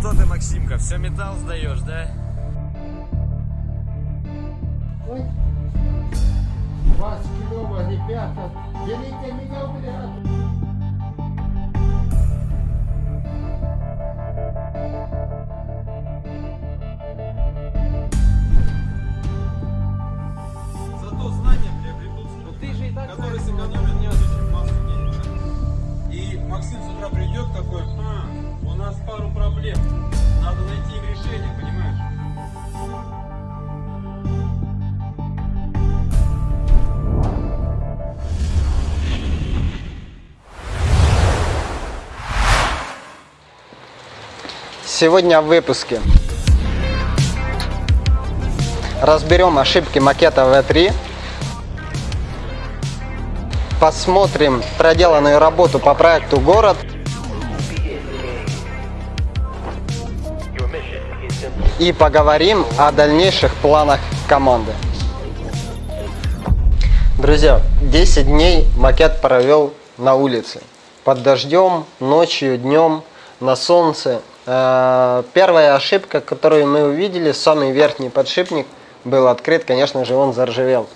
что ты, Максимка, все металл сдаешь, да? Ой. Вас, клево, ребята. Берите меня, блядь. Проблем, надо найти им решение, понимаешь? Сегодня в выпуске. Разберем ошибки макета V3, посмотрим проделанную работу по проекту «Город», и поговорим о дальнейших планах команды. Друзья, 10 дней макет провел на улице. Под дождем, ночью, днем, на солнце. Э, Первая ошибка, которую мы увидели, самый верхний подшипник был открыт, конечно же, он заржавел.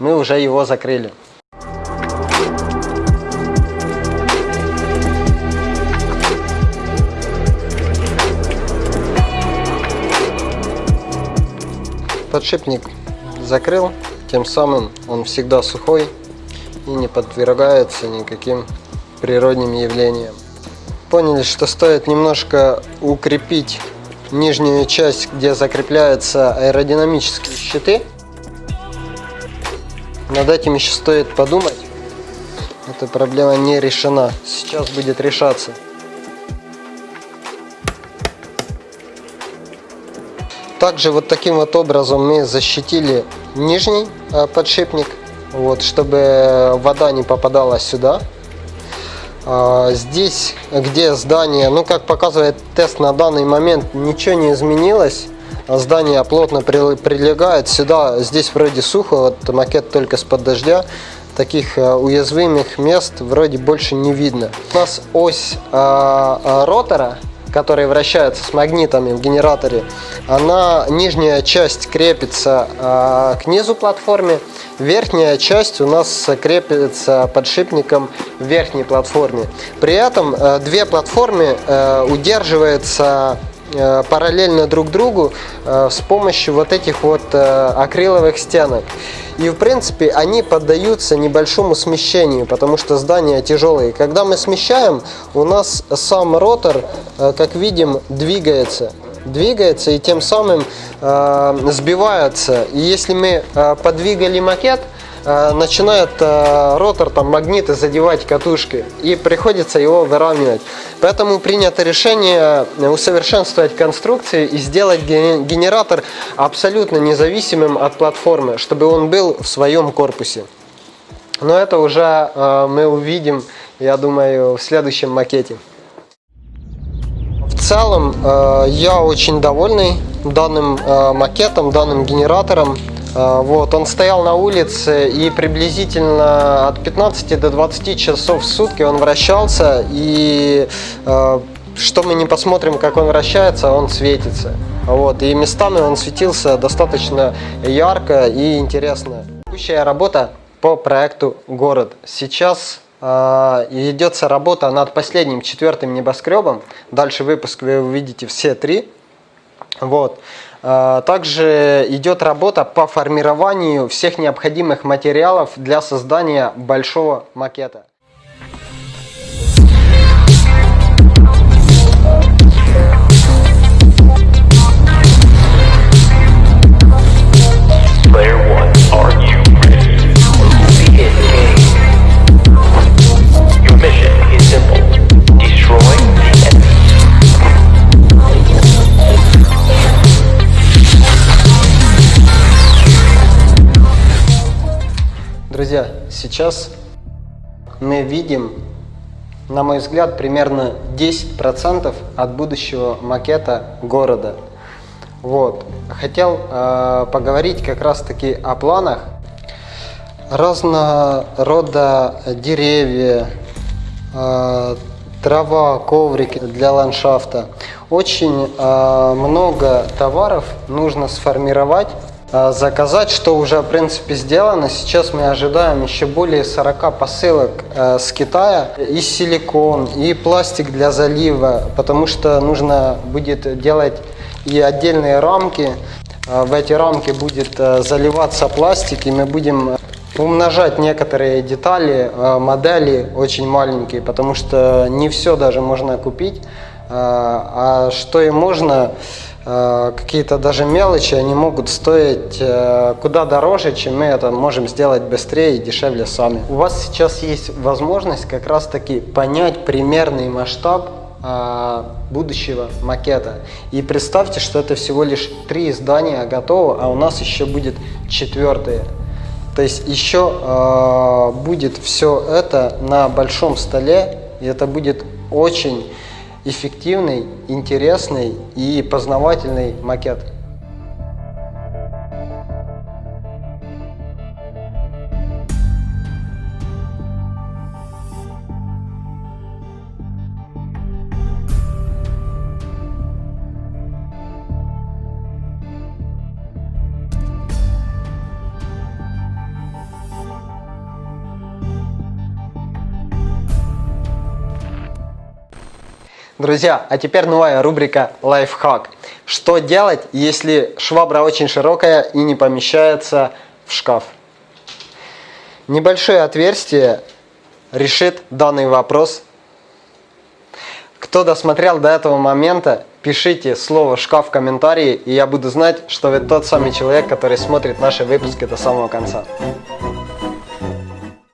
Мы уже его закрыли. Подшипник закрыл, тем самым он всегда сухой и не подвергается никаким природным явлениям. Поняли, что стоит немножко укрепить нижнюю часть, где закрепляются аэродинамические щиты. Над этим еще стоит подумать. Эта проблема не решена. Сейчас будет решаться. Также вот таким вот образом мы защитили нижний э, подшипник, вот, чтобы вода не попадала сюда. А, Здесь, где здание, ну как показывает тест на данный момент, ничего не изменилось. Здание плотно при- прилегает сюда, здесь вроде сухо, вот макет только с-под дождя. Таких э, уязвимых мест вроде больше не видно. У нас ось э, ротора который вращается с магнитами в генераторе, она нижняя часть крепится э, к низу платформе, верхняя часть у нас крепится подшипником в верхней платформе. При этом э, две платформы э, удерживаются параллельно друг другу э, с помощью вот этих вот э, акриловых стенок. И в принципе они поддаются небольшому смещению, потому что здания тяжелые. Когда мы смещаем, у нас сам ротор, э, как видим, двигается. Двигается и тем самым э, сбивается. И если мы э, подвигали макет, э, начинает э, ротор, там магниты задевать катушки и приходится его выравнивать. Поэтому принято решение усовершенствовать конструкции и сделать ге- генератор абсолютно независимым от платформы, чтобы он был в своем корпусе. Но это уже э, мы увидим, я думаю, в следующем макете. В целом, э, я очень довольный данным э, макетом, данным генератором. Э, Вот, он стоял на улице и приблизительно от 15 до 20 часов в сутки он вращался. И э, что мы не посмотрим, как он вращается, он светится. Вот, и местами он светился достаточно ярко и интересно. Текущая работа по проекту «Город». Сейчас э, ведется работа над последним четвертым небоскребом. Дальше выпуск вы увидите все три. Вот. Э, Также идет работа по формированию всех необходимых материалов для создания большого макета. Друзья, сейчас мы видим, на мой взгляд, примерно 10% от будущего макета города. Вот. Хотел э, поговорить как раз таки о планах. Разного рода деревья, э, трава, коврики для ландшафта. Очень э, много товаров нужно сформировать, заказать, что уже в принципе сделано. Сейчас мы ожидаем еще более 40 посылок э, с Китая. И силикон, и пластик для залива, потому что нужно будет делать и отдельные рамки. Э, В эти рамки будет э, заливаться пластик, и мы будем умножать некоторые детали, э, модели очень маленькие, потому что не все даже можно купить, э, а что и можно, э, какие-то даже мелочи, они могут стоить э, куда дороже, чем мы это можем сделать быстрее и дешевле сами. У вас сейчас есть возможность как раз таки понять примерный масштаб а, будущего макета. И представьте, что это всего лишь три здания готово, а у нас еще будет четвертое. То есть еще э, будет все это на большом столе, и это будет очень эффективный, интересный и познавательный макет. Друзья, а теперь новая рубрика лайфхак. Что делать, если швабра очень широкая и не помещается в шкаф? Небольшое отверстие решит данный вопрос. Кто досмотрел до этого момента, пишите слово «шкаф» в комментарии, и я буду знать, что вы тот самый человек, который смотрит наши выпуски до самого конца.